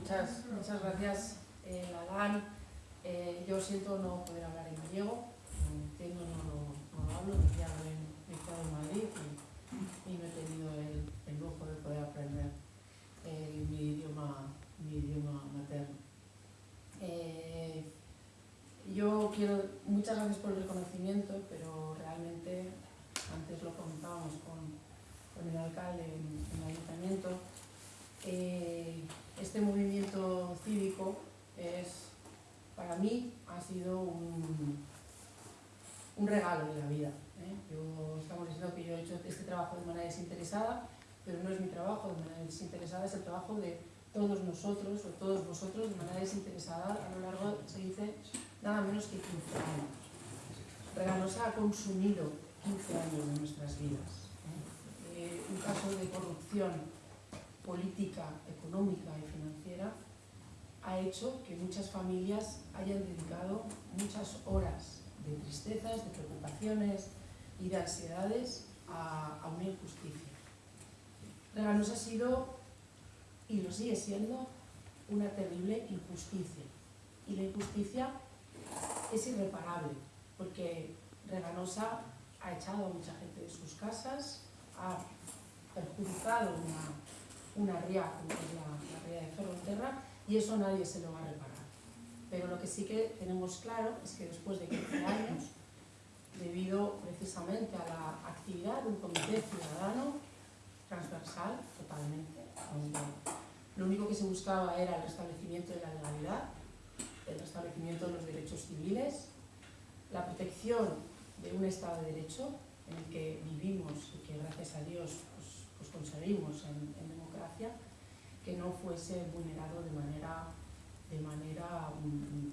muchas, muchas gracias, eh, Adán. Eh, yo siento no poder hablar en gallego, entiendo, no lo, no lo hablo, ya he estado en Madrid y, no he tenido el, el, lujo de poder aprender eh, mi, idioma, mi idioma materno. Eh, yo quiero, muchas gracias por el reconocimiento, pero realmente, antes lo comentábamos con, con el alcalde en, el ayuntamiento, este movimiento cívico es, para mí, ha sido un, un regalo de la vida. ¿eh? Yo, estamos diciendo que yo he hecho este trabajo de manera desinteresada, pero no es mi trabajo de manera desinteresada, es el trabajo de todos nosotros o todos vosotros de manera desinteresada a lo largo, se dice, nada menos que 15 años. Reganosa ha consumido 15 años de nuestras vidas. ¿eh? Eh, un caso de corrupción política, económica y financiera ha hecho que muchas familias hayan dedicado muchas horas de tristezas, de preocupaciones y de ansiedades a, a una injusticia. Reganos ha sido, y lo sigue siendo, una terrible injusticia. Y la injusticia es irreparable, porque Reganosa ha echado a mucha gente de sus casas, ha perjudicado una una ría, como es la, la ría de Ferrolterra, y eso nadie se lo va a reparar. Pero lo que sí que tenemos claro es que después de 15 años, debido precisamente a la actividad de un comité ciudadano transversal totalmente, lo único que se buscaba era el restablecimiento de la legalidad, el restablecimiento de los derechos civiles, la protección de un Estado de Derecho en el que vivimos y que gracias a Dios pues, pues conseguimos en, en democracia, que no fuese vulnerado de manera, de manera um,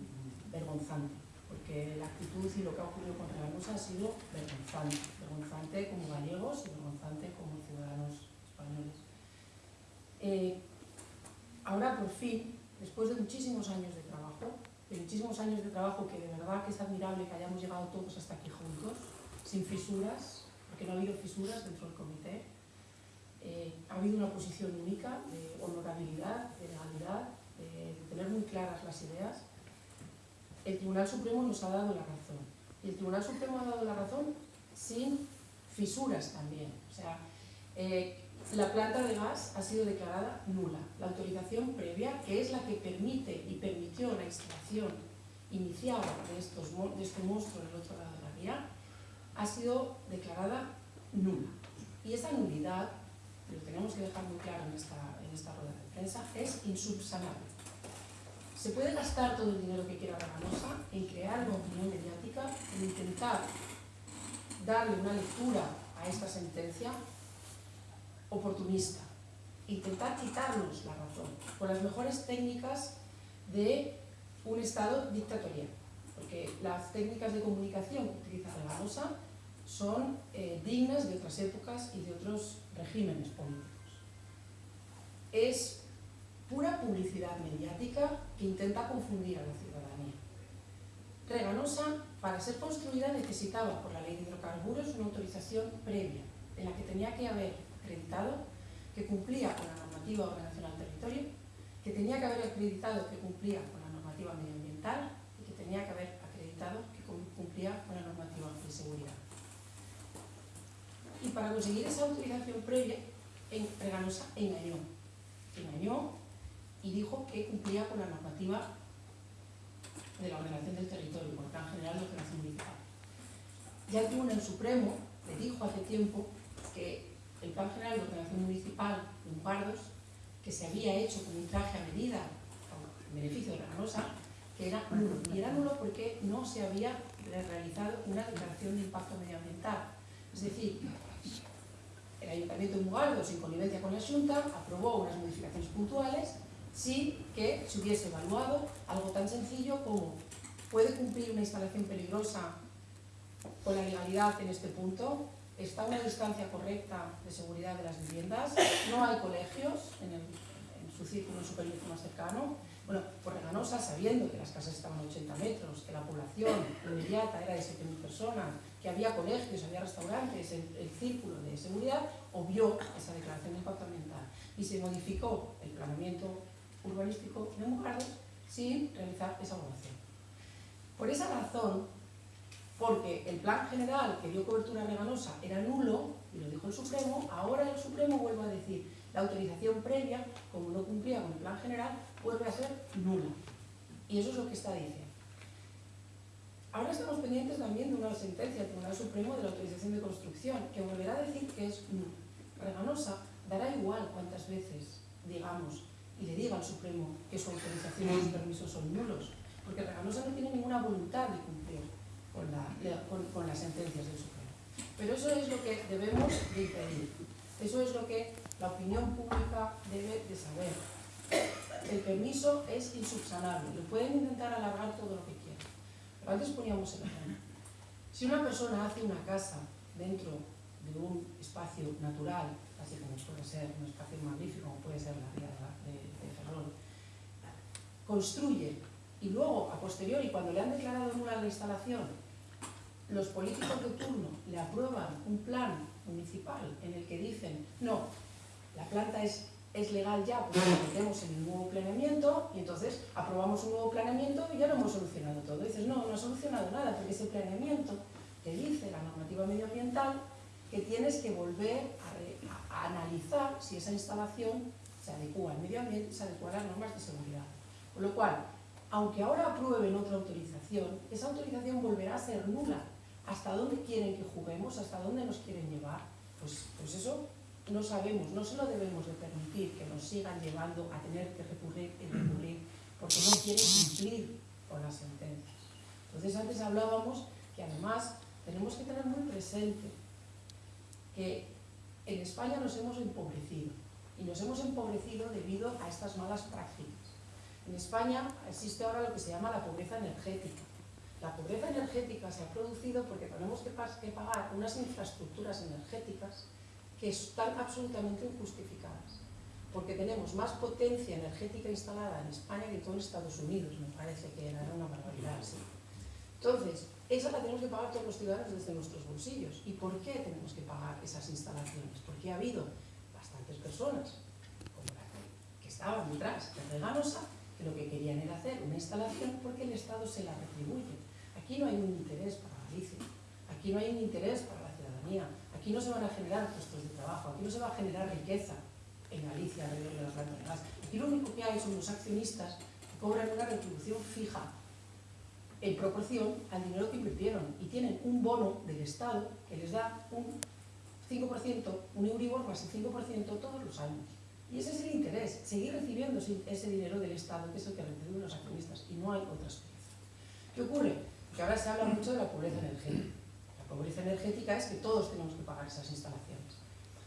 vergonzante, porque la actitud y lo que ha ocurrido con Reganusa ha sido vergonzante, vergonzante como gallegos y vergonzante como ciudadanos españoles. Eh, ahora, por fin, después de muchísimos años de trabajo, de muchísimos años de trabajo que de verdad que es admirable que hayamos llegado todos hasta aquí juntos, sin fisuras, porque no ha habido fisuras dentro del comité, eh, ha habido una posición única de honorabilidad, de legalidad, de, de tener muy claras las ideas. El Tribunal Supremo nos ha dado la razón. Y el Tribunal Supremo ha dado la razón sin fisuras también. O sea, eh, la planta de gas ha sido declarada nula. La autorización previa, que es la que permite y permitió la instalación inicial de, estos, de este monstruo en el otro lado de la vía, ha sido declarada nula. Y esa nulidad lo tenemos que dejar muy claro en esta, en esta rueda de prensa, es insubsanable. Se puede gastar todo el dinero que quiera Ramanosa en crear una opinión mediática, en intentar darle una lectura a esta sentencia oportunista, intentar quitarnos la razón con las mejores técnicas de un Estado dictatorial, porque las técnicas de comunicación que utiliza Ramanosa son eh, dignas de otras épocas y de otros regímenes políticos. Es pura publicidad mediática que intenta confundir a la ciudadanía. Reganosa, para ser construida, necesitaba, por la ley de hidrocarburos, una autorización previa, en la que tenía que haber acreditado que cumplía con la normativa de ordenación al territorio, que tenía que haber acreditado que cumplía con la normativa medioambiental y que tenía que haber acreditado que cumplía con la normativa de seguridad y para conseguir esa autorización previa, Reganosa engañó. Engañó y dijo que cumplía con la normativa de la ordenación del territorio, por tan general de ordenación municipal. Ya el Tribunal Supremo le dijo hace tiempo que el Plan General de Ordenación Municipal de Umpardos, que se había hecho con un traje a medida en beneficio de Reganosa, que era nulo. Y era nulo porque no se había realizado una declaración de impacto medioambiental. Es decir, el Ayuntamiento de Mugaldos, en connivencia con la Junta, aprobó unas modificaciones puntuales sin que se hubiese evaluado algo tan sencillo como ¿puede cumplir una instalación peligrosa con la legalidad en este punto? ¿Está una distancia correcta de seguridad de las viviendas? ¿No hay colegios en, en su círculo superior más cercano? Bueno, por Reganosa, sabiendo que las casas estaban a 80 metros, que la población inmediata era de 7.000 personas, que había colegios, había restaurantes, el, círculo de seguridad, obvió esa declaración de impacto ambiental y se modificó el planeamiento urbanístico de Mugardos sin realizar esa evaluación. Por esa razón, porque el plan general que dio cobertura reganosa era nulo, y lo dijo el Supremo, ahora el Supremo vuelve a decir la autorización previa, como no cumplía con el plan general, vuelve a ser nula. Y eso es lo que está diciendo. Ahora estamos pendientes también de una sentencia del Tribunal Supremo de la autorización de construcción, que volverá a decir que es nula. Reganosa dará igual cuántas veces digamos y le diga al Supremo que su autorización y sus permisos son nulos, porque Reganosa no tiene ninguna voluntad de cumplir con, las sentencias del Supremo. Pero eso es lo que debemos de impedir. Eso es lo que la opinión pública debe de saber. El permiso es insubsanable, lo pueden intentar alargar todo lo que quieran. Pero antes poníamos el ejemplo. Si una persona hace una casa dentro de un espacio natural, así como puede ser un espacio magnífico, como puede ser la vía de, de Ferrol, construye y luego, a posteriori, cuando le han declarado nula la instalación, los políticos de turno le aprueban un plan municipal en el que dicen, no, la planta es, es legal ya porque la metemos en el nuevo planeamiento y entonces aprobamos un nuevo planeamiento y ya lo hemos solucionado todo. Dices, no, no ha solucionado nada porque ese planeamiento te dice la normativa medioambiental que tienes que volver a, analizar si esa instalación se adecua al medio ambiente se adecua a las normas de seguridad. Con lo cual, aunque ahora aprueben otra autorización, esa autorización volverá a ser nula. ¿Hasta dónde quieren que juguemos? ¿Hasta dónde nos quieren llevar? Pues, pues eso no sabemos, no se lo debemos de permitir que nos sigan llevando a tener que recurrir y recurrir porque no quieren cumplir con las sentencias. Entonces antes hablábamos que además tenemos que tener muy presente que en España nos hemos empobrecido y nos hemos empobrecido debido a estas malas prácticas. En España existe ahora lo que se llama la pobreza energética. La pobreza energética se ha producido porque tenemos que, pagar unas infraestructuras energéticas que están absolutamente injustificadas. Porque tenemos más potencia energética instalada en España que en todo Estados Unidos, me parece que era una barbaridad así. Entonces, esa la tenemos que pagar todos los ciudadanos desde nuestros bolsillos. ¿Y por qué tenemos que pagar esas instalaciones? Porque ha habido bastantes personas, como la que estaban detrás de Reganosa, que lo que querían era hacer una instalación porque el Estado se la retribuye. Aquí no hay un interés para Galicia, aquí no hay un interés para la ciudadanía, aquí no se van a generar puestos de trabajo, aquí no se va a generar riqueza en Galicia alrededor de las de gas. Aquí lo único que hay son los accionistas que cobran una retribución fija en proporción al dinero que invirtieron y tienen un bono del Estado que les da un 5%, un Euribor más el 5% todos los años. Y ese es el interés, seguir recibiendo ese dinero del Estado, que es el que reciben los accionistas, y no hay otra explicación. ¿Qué ocurre? Que ahora se habla mucho de la pobreza energética. Pobreza energética es que todos tenemos que pagar esas instalaciones.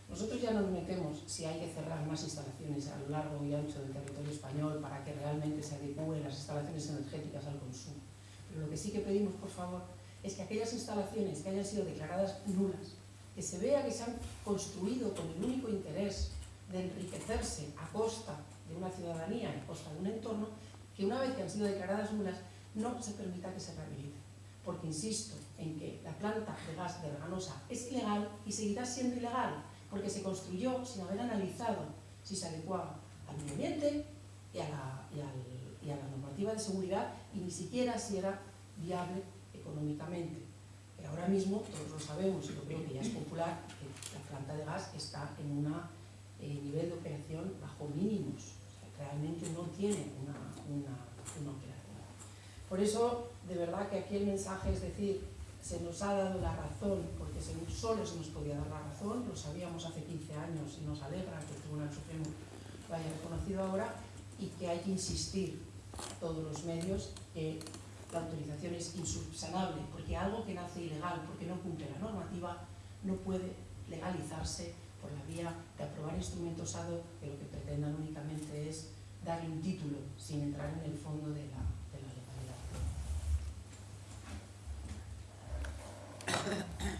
Nosotros ya no nos metemos si hay que cerrar más instalaciones a lo largo y ancho del territorio español para que realmente se adecúen las instalaciones energéticas al consumo. Pero lo que sí que pedimos, por favor, es que aquellas instalaciones que hayan sido declaradas nulas, que se vea que se han construido con el único interés de enriquecerse a costa de una ciudadanía, a costa de un entorno, que una vez que han sido declaradas nulas, no se permita que se rehabilite. Porque insisto en que la planta de gas de Reganosa es ilegal y seguirá siendo ilegal, porque se construyó sin haber analizado si se adecuaba al medio ambiente y a la, y a la normativa de seguridad y ni siquiera si era viable económicamente. Pero ahora mismo, todos lo sabemos, y lo creo que ya es popular, que la planta de gas está en un eh, nivel de operación bajo mínimos. realmente no tiene una, una, una operación. Por eso, de verdad que aquí el mensaje es decir, se nos ha dado la razón, porque solo se nos podía dar la razón, lo sabíamos hace 15 años y nos alegra que el Tribunal Supremo lo haya reconocido ahora, y que hay que insistir todos los medios que la autorización es insubsanable, porque algo que nace ilegal, porque no cumple la normativa, no puede legalizarse por la vía de aprobar instrumentos ad que lo que pretendan únicamente es darle un título sin entrar en el fondo de la, フフフ。